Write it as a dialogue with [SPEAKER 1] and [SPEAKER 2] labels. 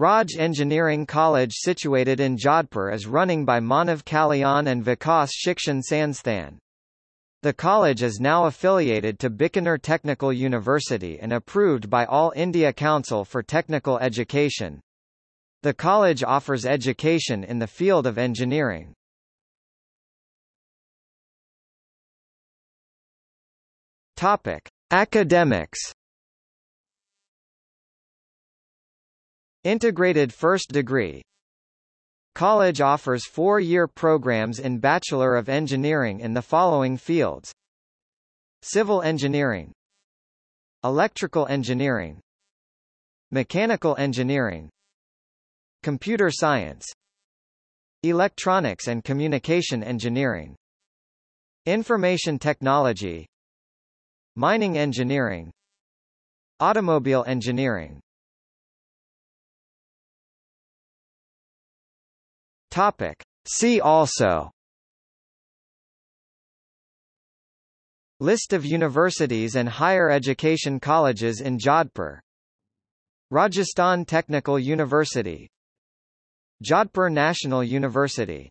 [SPEAKER 1] Raj Engineering College situated in Jodhpur is running by Manav Kalyan and Vikas Shikshan Sansthan. The college is now affiliated to Bikaner Technical University and approved by All India Council for Technical Education. The college offers education in the field of engineering. Topic: Academics Integrated first degree. College offers four-year programs in Bachelor of Engineering in the following fields. Civil Engineering. Electrical Engineering. Mechanical Engineering. Computer Science. Electronics and Communication Engineering. Information Technology. Mining Engineering. Automobile Engineering Topic. See also. List of universities and higher education colleges in Jodhpur. Rajasthan Technical University. Jodhpur National University